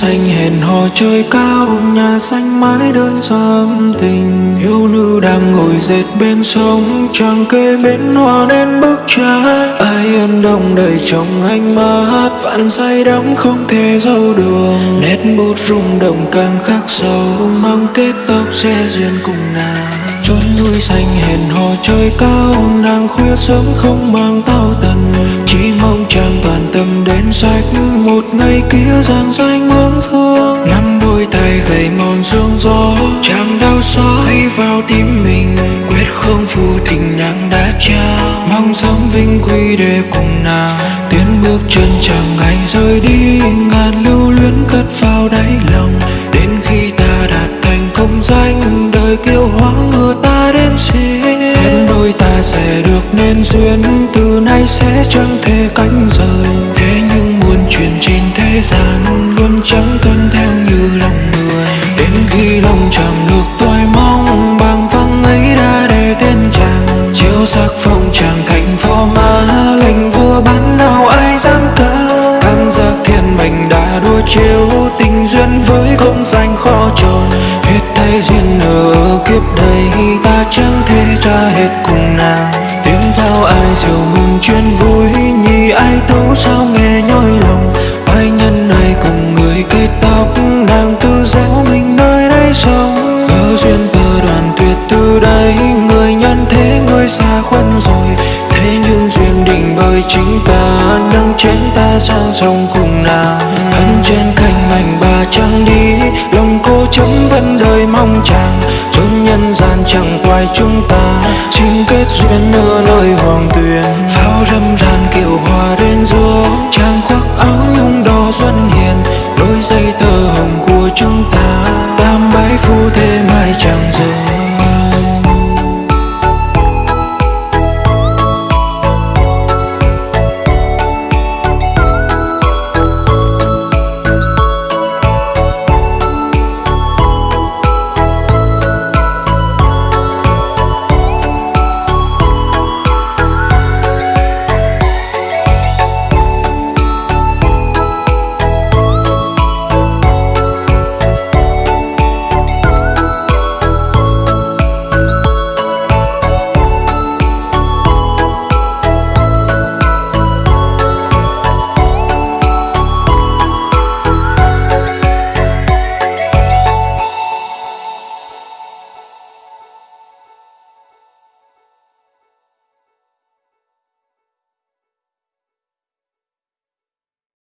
xanh hẹn hò trời cao, nhà xanh mái đơn sớm tình. Thiếu nữ đang ngồi dệt bên sông, chàng kê bên hoa nên bức trái. Ai ân đông đầy trong ánh mắt, vạn say đắm không thể dâu đường nét bút rung động càng khắc sâu, mang kết tóc sẽ duyên cùng nàng. Chốn núi xanh hẹn hò trời cao, nàng khuya sớm không mang tao tần tâm đến sách một ngày kia giang danh ôm phương nắm đôi tay gầy mòn sương gió, chàng đau xót vào tim mình. Quyết không phụ tình nàng đã trao, mong sớm vinh quy để cùng nàng. Tiến bước chân chẳng ngày rời đi, ngàn lưu luyến cất vào đáy lòng. Đến khi ta đạt thành công danh, đời kiêu hóa ngựa ta đến xin. Phép đôi ta sẽ được nên duyên, từ nay sẽ chẳng thể cánh rời chuyện trên thế gian luôn chẳng tuân theo như lòng người. Đến khi lòng chẳng được tôi mong bằng vắng ấy đã để tên chàng. Chiếu sắc phong chàng thành phò mã lệnh vua bán nào ai dám cỡ cảm giác thiên mệnh đã đua chiếu tình duyên với công danh khó tròn. Hết thấy duyên ở kiếp đây xa khuất rồi. Thế nhưng duyên định bởi chính ta, nâng chén ta sang sông cùng nàng. Thân trên cành mảnh bà trăng đi, lòng cô chấm vẫn đời mong chàng. Chốn nhân gian chẳng quay chúng ta, xin kết duyên ở nơi hoàng tuyền pháo râm ran kiệu hòa đến giữa, chàng khoác áo nhung đỏ xuân hiền. Đôi dây tơ hồng của chúng ta, tam bái phu